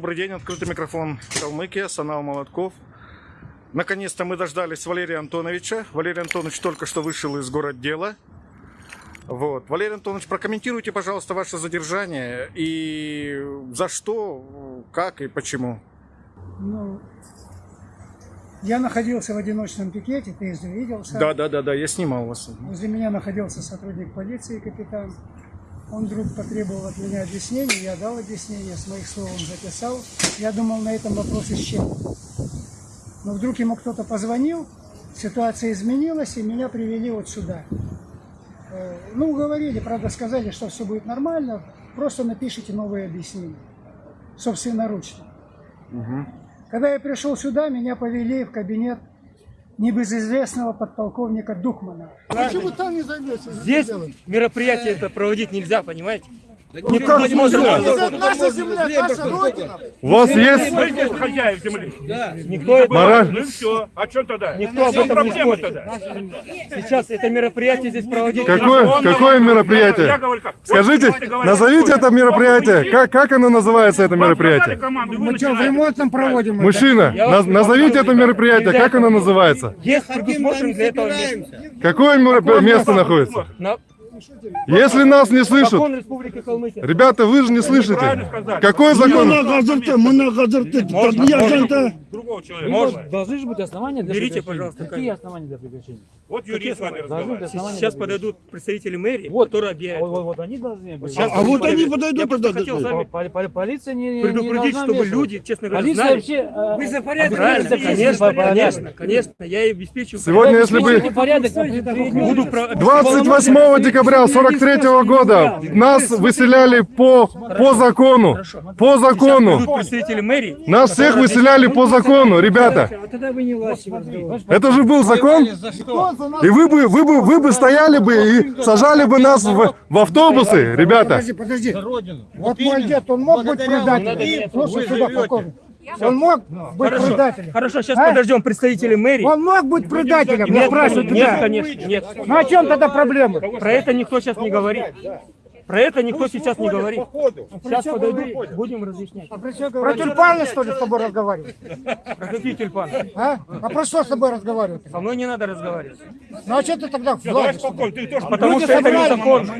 добрый день. Открытый микрофон Калмыкия, Санал Молотков. Наконец-то мы дождались Валерия Антоновича. Валерий Антонович только что вышел из городдела. Вот. Валерий Антонович, прокомментируйте, пожалуйста, ваше задержание и за что, как и почему. Ну, я находился в одиночном пикете, ты видел сам. Да, да, да, да, я снимал вас. Возле меня находился сотрудник полиции, капитан. Он вдруг потребовал от меня объяснений, я дал объяснение, с моих слов он записал. Я думал, на этом вопрос исчерпан. Но вдруг ему кто-то позвонил, ситуация изменилась, и меня привели вот сюда. Э, Ну, уговорили, правда, сказали, что все будет нормально, просто напишите новые объяснения, собственноручно. Когда я пришел сюда, меня повели в кабинет небезызвестного подполковника Духмана. Почему там не займешься? Здесь мероприятие это проводить нельзя, понимаете? Ну как? Это наша земля, наша родина. У вас есть Мы здесь хозяев земли. Никто, это- мораль? Ну и все. А что тогда? никто об этом не спорит. тогда? Сейчас это мероприятие здесь проводить Какое, какое мероприятие? Скажите, назовите это мероприятие. Как, как оно называется, это мероприятие? Мы что, в ремонтном проводим? Мужчина, назовите это мероприятие. Как оно называется? Есть предусмотрен для этого место. Какое место находится? На Если нас не слышат, ребята, вы же не слышите. Какой закон? Другого человека. Можно. Должны же быть основания для Берите, пожалуйста, Какие основания для прекращения? Вот юрист с вами разговаривает. Сейчас подойдут представители мэрии, Вот. которые объявят. Вот, вот, вот они должны быть. Сейчас А вот они Я подойдут просто тогда. хотел сами по- по- Полиция не, не предупредить, чтобы люди, честно говоря, Полиция знали. вообще... э, Вы за порядок, обязательно правильно, за конечно, порядок. конечно, конечно, я и обеспечу. Сегодня, если бы Не порядок, а. 28 декабря 43 года нас выселяли по, по закону. По закону. Нас всех выселяли по закону, ребята. А Это же был закон. И вы бы, вы бы, вы бы стояли бы и сажали бы нас в, в автобусы, ребята. Подожди, подожди. Вот мой дед, он мог быть предателем. Слушай сюда, полковник. Он мог быть предателем. Хорошо, сейчас А? подождем представителей мэрии. Он мог быть предателем, я Нет, спрашиваю нет, тебя. конечно, нет. Ну о чем тогда проблема? Про это никто сейчас не говорит. Про это никто сейчас не говорит. Сейчас подойду, будем разъяснять. Про тюльпаны, что ли, с тобой разговаривать? Про какие тюльпаны? А? А про что с тобой разговаривать? Со мной не надо разговаривать. Ну а что ты тогда в Давай власти? спокойно, ты тоже Потому Люди что это незаконно.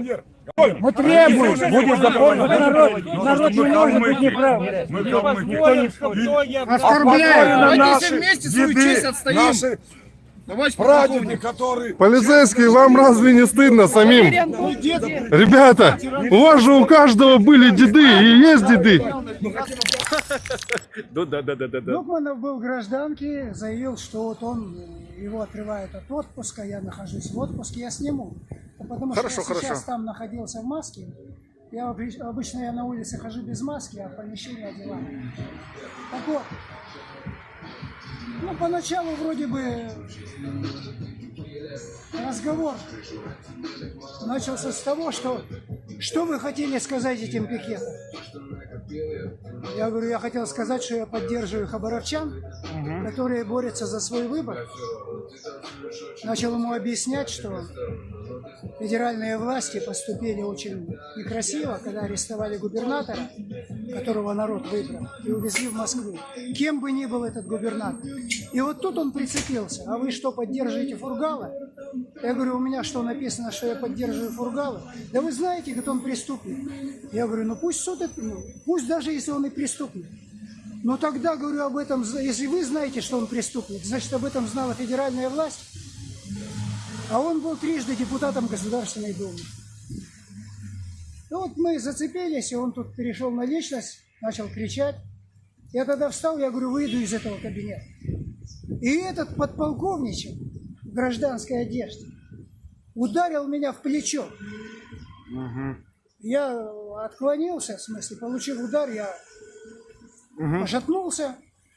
Мы требуем. Будет законно. Народ, народ не может быть неправ. Никто не спорит. Оскорбляют. Давайте вместе свою честь отстоим. Товарищ полковник. Полицейские, вам разве не стыдно самим? Ребята, у вас же у каждого были деды и есть деды. Да, да, да, да, да. Духманов был в гражданке, заявил, что вот он, э, его отрывают от отпуска, я нахожусь в отпуске, я сниму. Потому Хорошо, что я сейчас хорошо. там находился в маске. Я обыч- обычно я на улице хожу без маски, а в помещении одеваю. Так вот, ну поначалу вроде бы разговор начался с того, что что вы хотели сказать этим пикетом? Я говорю, я хотел сказать, что я поддерживаю хабаровчан, которые борются за свой выбор. Начал ему объяснять, что федеральные власти поступили очень некрасиво, когда арестовали губернатора, которого народ выбрал, и увезли в Москву. Кем бы ни был этот губернатор. И вот тут он прицепился. А вы что, поддерживаете Фургала? Я говорю, у меня что написано, что я поддерживаю Фургала? Да вы знаете, говорит, он преступник. Я говорю, ну пусть суд, это- ну, пусть даже если он и преступник. Но тогда, говорю, об этом, если вы знаете, что он преступник, значит, об этом знала федеральная власть. А он был трижды депутатом Государственной Думы. Ну вот мы зацепились, и он тут перешел на личность, начал кричать. Я тогда встал, я говорю, выйду из этого кабинета. И этот подполковничек в гражданской одежде ударил меня в плечо. Я отклонился, в смысле, получил удар, я пошатнулся.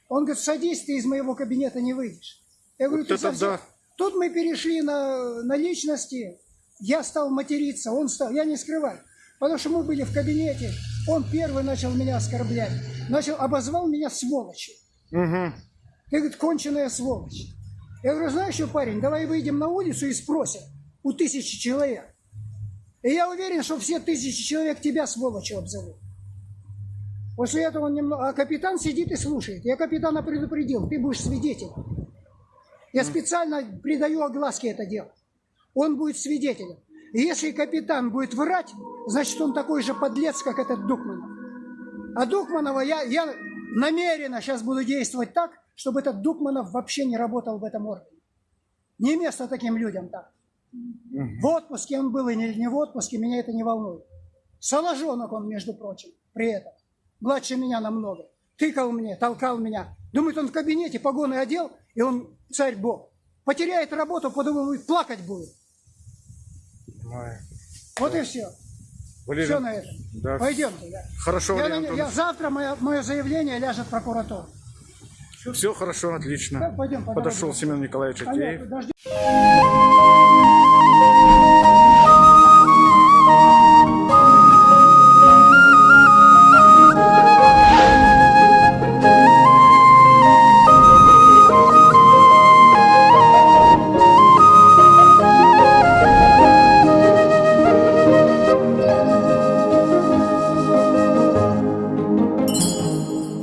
Он говорит, садись, ты из моего кабинета не выйдешь. Я говорю, ты это совсем... да. Тут мы перешли на, на личности, я стал материться, он стал, я не скрываю. Потому что мы были в кабинете, он первый начал меня оскорблять, начал, обозвал меня сволочью. Ты, говорит, конченая сволочь. Я говорю, знаешь что, парень, давай выйдем на улицу и спросим у тысячи человек. И я уверен, что все тысячи человек тебя сволочью обзовут. После этого он немного... А капитан сидит и слушает. Я капитана предупредил, ты будешь свидетелем. Я специально придаю огласке это дело. Он будет свидетелем. И если капитан будет врать, значит он такой же подлец, как этот Дукманов. А Дукманова я, я намеренно сейчас буду действовать так, чтобы этот Дукманов вообще не работал в этом органе. Не место таким людям там. В отпуске он был или не в отпуске, меня это не волнует. Соложонок он, между прочим, при этом. Младше меня намного. Тыкал мне, толкал меня. Думает, он в кабинете погоны одел, и он царь бог. Потеряет работу, подумает, плакать будет. Вот и все. Валерий, Все на этом. да. Пойдемте. да. Хорошо, Я Валерий я- завтра мое, мое заявление ляжет в прокуратуру. Все хорошо, отлично. Да, пойдем по Подошел дороге. Семен Николаевич Акеев. Понятно.